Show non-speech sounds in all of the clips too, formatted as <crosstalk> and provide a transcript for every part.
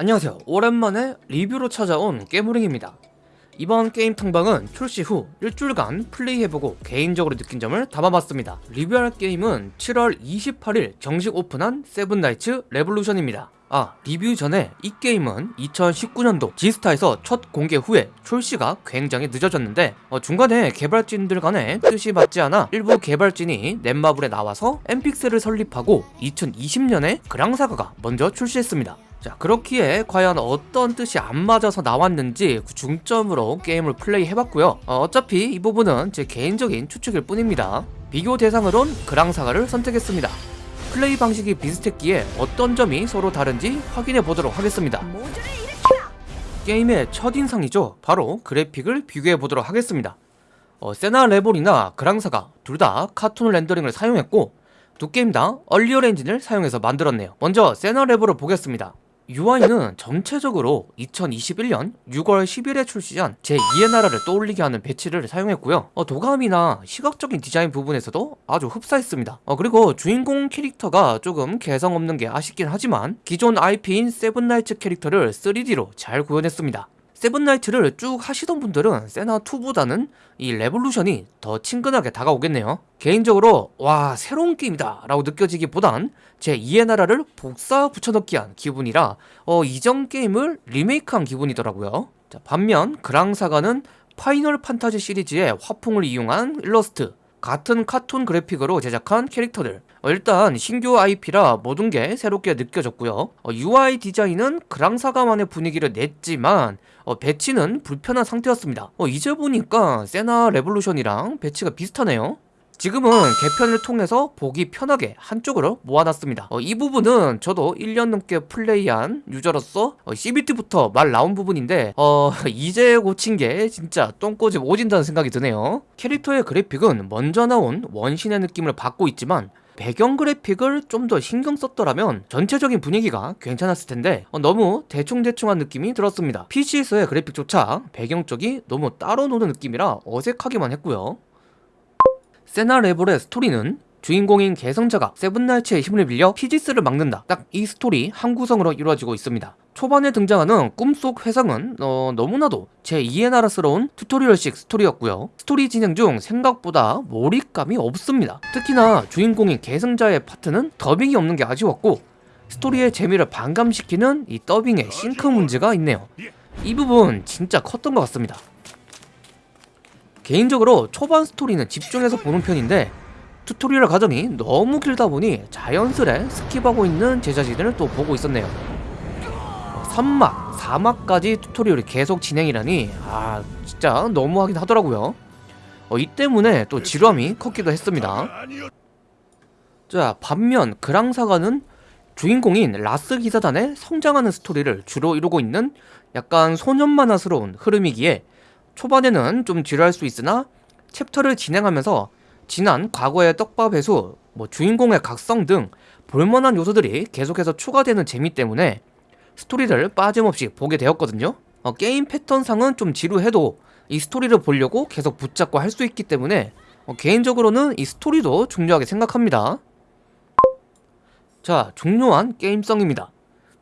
안녕하세요. 오랜만에 리뷰로 찾아온 깨무링입니다. 이번 게임 탐방은 출시 후 일주일간 플레이해보고 개인적으로 느낀 점을 담아봤습니다. 리뷰할 게임은 7월 28일 정식 오픈한 세븐나이츠 레볼루션입니다. 아 리뷰 전에 이 게임은 2019년도 지스타에서 첫 공개 후에 출시가 굉장히 늦어졌는데 어, 중간에 개발진들 간의 뜻이 맞지 않아 일부 개발진이 넷마블에 나와서 엔픽셀을 설립하고 2020년에 그랑사가가 먼저 출시했습니다 자 그렇기에 과연 어떤 뜻이 안 맞아서 나왔는지 그 중점으로 게임을 플레이해봤고요 어, 어차피 이 부분은 제 개인적인 추측일 뿐입니다 비교 대상으론 그랑사가를 선택했습니다 플레이 방식이 비슷했기에 어떤 점이 서로 다른지 확인해 보도록 하겠습니다. 게임의 첫인상이죠. 바로 그래픽을 비교해 보도록 하겠습니다. 어, 세나 레볼이나 그랑사가 둘 다 카툰 렌더링을 사용했고 두 게임 다 언리얼 엔진을 사용해서 만들었네요. 먼저 세나 레볼을 보겠습니다. UI는 전체적으로 2021년 6월 10일에 출시한 제2의 나라를 떠올리게 하는 배치를 사용했고요. 어, 도감이나 시각적인 디자인 부분에서도 아주 흡사했습니다. 어, 그리고 주인공 캐릭터가 조금 개성 없는 게 아쉽긴 하지만 기존 IP인 세븐나이츠 캐릭터를 3D로 잘 구현했습니다 세븐나이트를 쭉 하시던 분들은 세나2보다는 이 레볼루션이 더 친근하게 다가오겠네요. 개인적으로 와 새로운 게임이다 라고 느껴지기보단 제 2의 나라를 복사 붙여넣기한 기분이라 어, 이전 게임을 리메이크한 기분이더라고요. 자, 반면 그랑사가는 파이널 판타지 시리즈의 화풍을 이용한 일러스트 같은 카툰 그래픽으로 제작한 캐릭터들 어, 일단 신규 IP라 모든 게 새롭게 느껴졌고요. 어, UI 디자인은 그랑사가만의 분위기를 냈지만 어, 배치는 불편한 상태였습니다. 어, 이제 보니까 세나 레볼루션이랑 배치가 비슷하네요. 지금은 개편을 통해서 보기 편하게 한쪽으로 모아놨습니다. 어, 이 부분은 저도 1년 넘게 플레이한 유저로서 어, CBT부터 말 나온 부분인데 어, <laughs> 이제 고친 게 진짜 똥고집 오진다는 생각이 드네요. 캐릭터의 그래픽은 먼저 나온 원신의 느낌을 받고 있지만 배경 그래픽을 좀 더 신경 썼더라면 전체적인 분위기가 괜찮았을 텐데 어, 너무 대충대충한 느낌이 들었습니다. PC에서의 그래픽조차 배경 쪽이 너무 따로 노는 느낌이라 어색하기만 했고요. 세나 레볼의 스토리는 주인공인 계승자가 세븐나이츠의 힘을 빌려 피지스를 막는다. 딱 이 스토리 한 구성으로 이루어지고 있습니다 초반에 등장하는 꿈속 회상은 어, 너무나도 제2의 나라스러운 튜토리얼식 스토리였고요. 스토리 진행 중 생각보다 몰입감이 없습니다. 특히나 주인공인 계승자의 파트는 더빙이 없는 게 아쉬웠고 스토리의 재미를 반감시키는 이 더빙의 싱크 문제가 있네요. 이 부분 진짜 컸던 것 같습니다. 개인적으로 초반 스토리는 집중해서 보는 편인데 튜토리얼 과정이 너무 길다 보니 자연스레 스킵하고 있는 제 자신을 또 보고 있었네요 3막, 4막까지 튜토리얼이 계속 진행이라니 아 진짜 너무하긴 하더라고요. 어, 이 때문에 또 지루함이 컸기도 했습니다. 자 반면 그랑사가는 주인공인 라스 기사단의 성장하는 스토리를 주로 이루고 있는 약간 소년 만화스러운 흐름이기에 초반에는 좀 지루할 수 있으나 챕터를 진행하면서 지난 과거의 떡밥 회수, 뭐 주인공의 각성 등 볼만한 요소들이 계속해서 추가되는 재미 때문에 스토리를 빠짐없이 보게 되었거든요. 어, 게임 패턴상은 좀 지루해도 이 스토리를 보려고 계속 붙잡고 할 수 있기 때문에 어, 개인적으로는 이 스토리도 중요하게 생각합니다. 자 중요한 게임성입니다.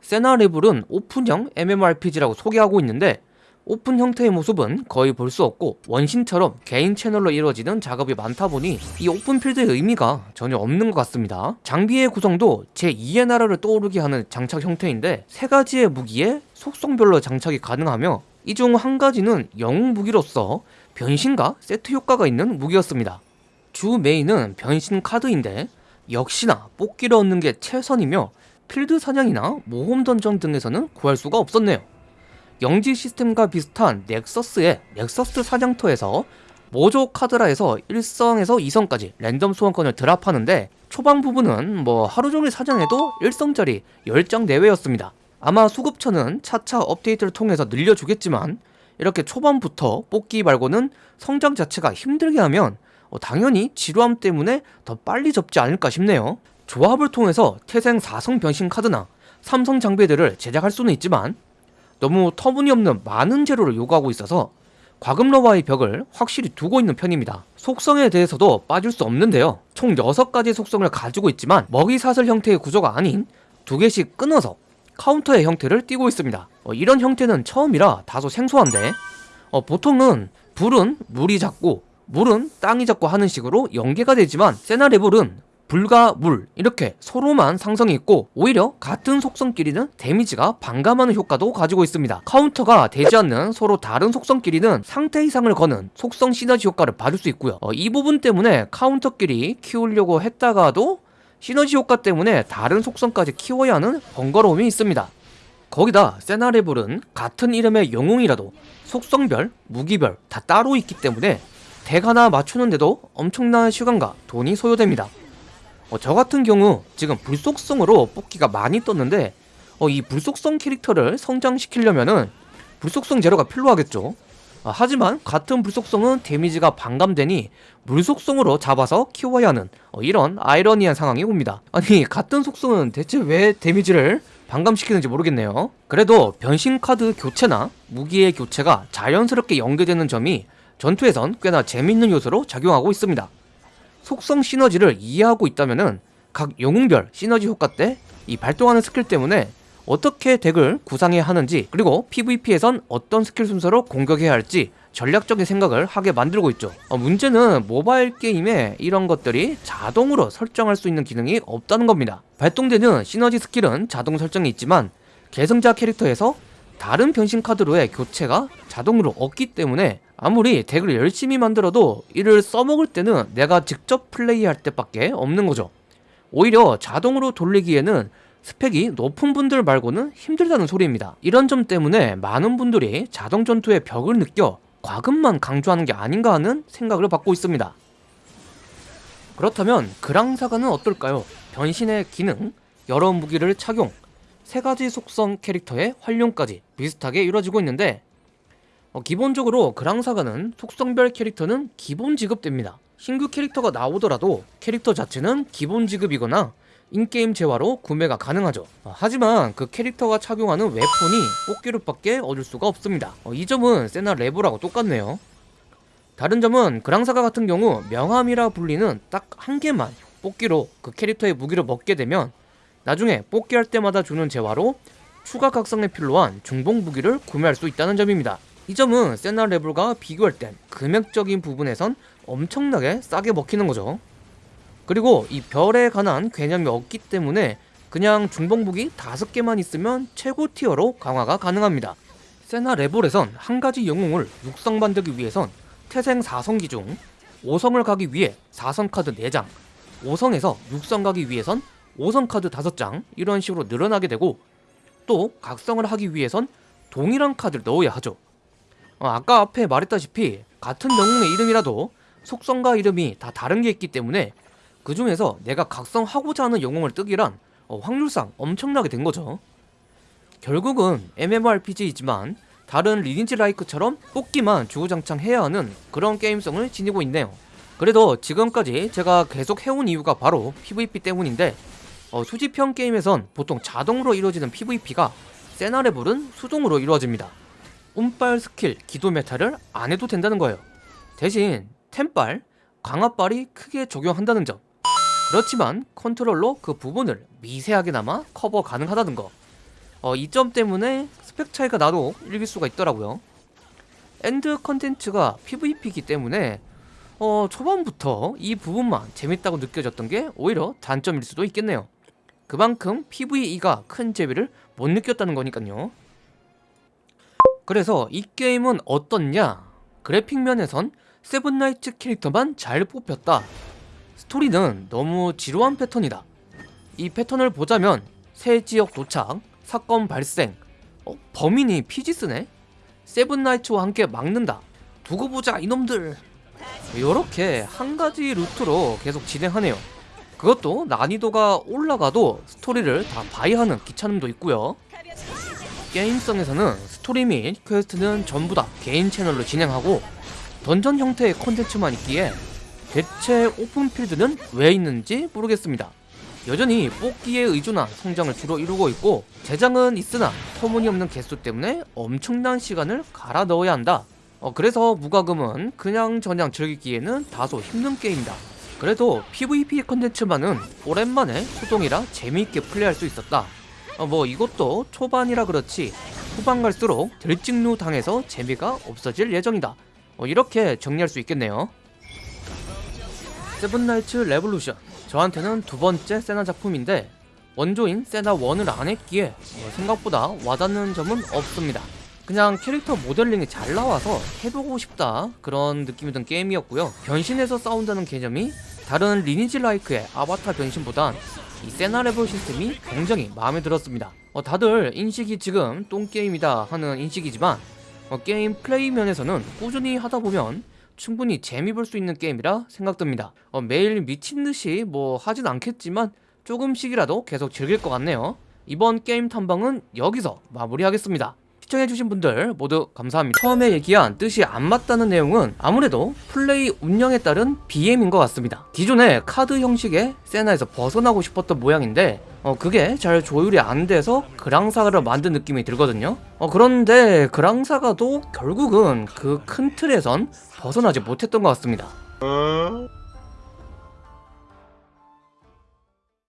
세나레볼은 오픈형 MMORPG라고 소개하고 있는데 오픈 형태의 모습은 거의 볼 수 없고 원신처럼 개인 채널로 이루어지는 작업이 많다 보니 이 오픈 필드의 의미가 전혀 없는 것 같습니다. 장비의 구성도 제2의 나라를 떠오르게 하는 장착 형태인데 세 가지의 무기에 속성별로 장착이 가능하며 이 중 한 가지는 영웅 무기로서 변신과 세트 효과가 있는 무기였습니다. 주 메인은 변신 카드인데 역시나 뽑기를 얻는 게 최선이며 필드 사냥이나 모험 던전 등에서는 구할 수가 없었네요 영지 시스템과 비슷한 넥서스의 넥서스 사냥터에서 모조 카드라에서 1성에서 2성까지 랜덤 소환권을 drop하는데 초반 부분은 뭐 하루 종일 사냥해도 1성짜리 10장 내외였습니다. 아마 수급처는 차차 업데이트를 통해서 늘려주겠지만 이렇게 초반부터 뽑기 말고는 성장 자체가 힘들게 하면 어, 당연히 지루함 때문에 더 빨리 접지 않을까 싶네요. 조합을 통해서 태생 4성 변신 카드나 3성 장비들을 제작할 수는 있지만 너무 터무니없는 많은 재료를 요구하고 있어서 과금러와의 벽을 확실히 두고 있는 편입니다 속성에 대해서도 빠질 수 없는데요 총 6가지 속성을 가지고 있지만 먹이사슬 형태의 구조가 아닌 두 개씩 끊어서 카운터의 형태를 띠고 있습니다. 어, 이런 형태는 처음이라 다소 생소한데 어, 보통은 불은 물이 잡고 물은 땅이 잡고 하는 식으로 연계가 되지만 세나레볼은 불과 물 이렇게 서로만 상성이 있고 오히려 같은 속성끼리는 데미지가 반감하는 효과도 가지고 있습니다. 카운터가 되지 않는 서로 다른 속성끼리는 상태 이상을 거는 속성 시너지 효과를 받을 수 있고요. 어, 이 부분 때문에 카운터끼리 키우려고 했다가도 시너지 효과 때문에 다른 속성까지 키워야 하는 번거로움이 있습니다. 거기다 세나레볼은 같은 이름의 영웅이라도 속성별, 무기별 다 따로 있기 때문에 덱 하나 맞추는데도 엄청난 시간과 돈이 소요됩니다 어, 저 같은 경우 지금 불속성으로 뽑기가 많이 떴는데 어, 이 불속성 캐릭터를 성장시키려면은 불속성 재료가 필요하겠죠. 아, 하지만 같은 불속성은 데미지가 반감되니 물속성으로 잡아서 키워야 하는 어, 이런 아이러니한 상황이 옵니다. 아니 같은 속성은 대체 왜 데미지를 반감시키는지 모르겠네요. 그래도 변신 카드 교체나 무기의 교체가 자연스럽게 연계되는 점이 전투에선 꽤나 재밌는 요소로 작용하고 있습니다. 속성 시너지를 이해하고 있다면은 각 영웅별 시너지 효과 때 이 발동하는 스킬 때문에 어떻게 deck을 구상해야 하는지 그리고 PVP에선 어떤 스킬 순서로 공격해야 할지 전략적인 생각을 하게 만들고 있죠. 어, 문제는 모바일 게임에 이런 것들이 자동으로 설정할 수 있는 기능이 없다는 겁니다. 발동되는 시너지 스킬은 자동 설정이 있지만 계승자 캐릭터에서 다른 변신 카드로의 교체가 자동으로 없기 때문에 아무리 덱을 열심히 만들어도 이를 써먹을 때는 내가 직접 플레이할 때밖에 없는 거죠. 오히려 자동으로 돌리기에는 스펙이 높은 분들 말고는 힘들다는 소리입니다. 이런 점 때문에 많은 분들이 자동 전투의 벽을 느껴 과금만 강조하는 게 아닌가 하는 생각을 받고 있습니다. 그렇다면 그랑사가는 어떨까요? 변신의 기능, 여러 무기를 착용, 세 가지 속성 캐릭터의 활용까지 비슷하게 이루어지고 있는데 어, 기본적으로 그랑사가는 속성별 캐릭터는 기본 지급됩니다. 신규 캐릭터가 나오더라도 캐릭터 자체는 기본 지급이거나 인게임 재화로 구매가 가능하죠. 어, 하지만 그 캐릭터가 착용하는 웨폰이 뽑기로밖에 얻을 수가 없습니다. 어, 이 점은 세나 레보라고 똑같네요. 다른 점은 그랑사가 같은 경우 명함이라 불리는 딱 한 개만 뽑기로 그 캐릭터의 무기를 먹게 되면 나중에 뽑기할 때마다 주는 재화로 추가 각성에 필요한 중복 무기를 구매할 수 있다는 점입니다. 이 점은 세나 레벨과 비교할 땐 금액적인 부분에선 엄청나게 싸게 먹히는 거죠. 그리고 이 별에 관한 개념이 없기 때문에 그냥 중복무기 5개만 있으면 최고 티어로 강화가 가능합니다. 세나 레볼에선 한 가지 영웅을 육성 만들기 위해선 태생 4성기 중 5성을 가기 위해 4성 카드 4장, 5성에서 6성 가기 위해선 5성 카드 5장 이런 식으로 늘어나게 되고 또 각성을 하기 위해선 동일한 카드를 넣어야 하죠. 어, 아까 앞에 말했다시피 같은 영웅의 이름이라도 속성과 이름이 다 다른 게 있기 때문에 그 중에서 내가 각성하고자 하는 영웅을 뜨기란 어, 확률상 엄청나게 된 거죠. 결국은 MMORPG이지만 다른 리니지 라이크처럼 뽑기만 주구장창 해야 하는 그런 게임성을 지니고 있네요. 그래도 지금까지 제가 계속 해온 이유가 바로 PVP 때문인데 어, 수집형 게임에선 보통 자동으로 이루어지는 PVP가 세나레볼은 수동으로 이루어집니다. 운빨 스킬, 기도 meta를 안 해도 된다는 거예요. 대신 템빨, 강화빨이 크게 적용한다는 점. 그렇지만 컨트롤로 그 부분을 미세하게나마 커버 가능하다는 거. 어, 이 점 때문에 스펙 차이가 나도 이길 수가 있더라고요. end 컨텐츠가 PVP이기 때문에 어, 초반부터 이 부분만 재밌다고 느껴졌던 게 오히려 단점일 수도 있겠네요. 그만큼 PVE가 큰 재미를 못 느꼈다는 거니까요. 그래서 이 게임은 어떻냐? 그래픽 면에선 세븐나이츠 캐릭터만 잘 뽑혔다. 스토리는 너무 지루한 패턴이다. 이 패턴을 보자면 새 지역 도착, 사건 발생, 어, 범인이 피지스네? 세븐나이츠와 함께 막는다. 두고 보자 이놈들. 이렇게 한 가지 루트로 계속 진행하네요. 그것도 난이도가 올라가도 스토리를 다 봐야 하는 귀찮음도 있고요. 게임성에서는 스토리 및 퀘스트는 전부 다 개인 채널로 진행하고 던전 형태의 콘텐츠만 있기에 대체 오픈필드는 왜 있는지 모르겠습니다. 여전히 뽑기에 의존한 성장을 주로 이루고 있고 제장은 있으나 터무니없는 개수 때문에 엄청난 시간을 갈아 넣어야 한다. 어, 그래서 무과금은 그냥 저냥 즐기기에는 다소 힘든 게임이다. 그래도 PVP 컨텐츠만은 오랜만에 소동이라 재미있게 플레이할 수 있었다. 어, 뭐 이것도 초반이라 그렇지 후반 갈수록 들찍누 당해서 재미가 없어질 예정이다. 어, 이렇게 정리할 수 있겠네요. 세븐나이츠 레볼루션. 저한테는 두 번째 세나 작품인데 원조인 세나 1을 안 했기에 어, 생각보다 와닿는 점은 없습니다. 그냥 캐릭터 모델링이 잘 나와서 해보고 싶다 그런 느낌이 든 게임이었고요. 변신해서 싸운다는 개념이 다른 리니지 라이크의 아바타 변신보단 이 세나 레볼 시스템이 굉장히 마음에 들었습니다. 어, 다들 인식이 지금 똥게임이다 하는 인식이지만 어, 게임 플레이 면에서는 꾸준히 하다보면 충분히 재미 볼 수 있는 게임이라 생각됩니다. 어, 매일 미친듯이 뭐 하진 않겠지만 조금씩이라도 계속 즐길 것 같네요. 이번 게임 탐방은 여기서 마무리하겠습니다 시청해주신 분들 모두 감사합니다. 처음에 얘기한 뜻이 안 맞다는 내용은 아무래도 플레이 운영에 따른 BM인 것 같습니다. 기존의 카드 형식의 세나에서 벗어나고 싶었던 모양인데 어 그게 잘 조율이 안 돼서 그랑사가를 만든 느낌이 들거든요. 어 그런데 그랑사가도 결국은 그 큰 틀에선 벗어나지 못했던 것 같습니다